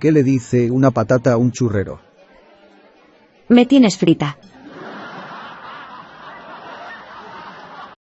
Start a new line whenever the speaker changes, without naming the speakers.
¿Qué le dice una patata a un churrero?
Me tienes frita.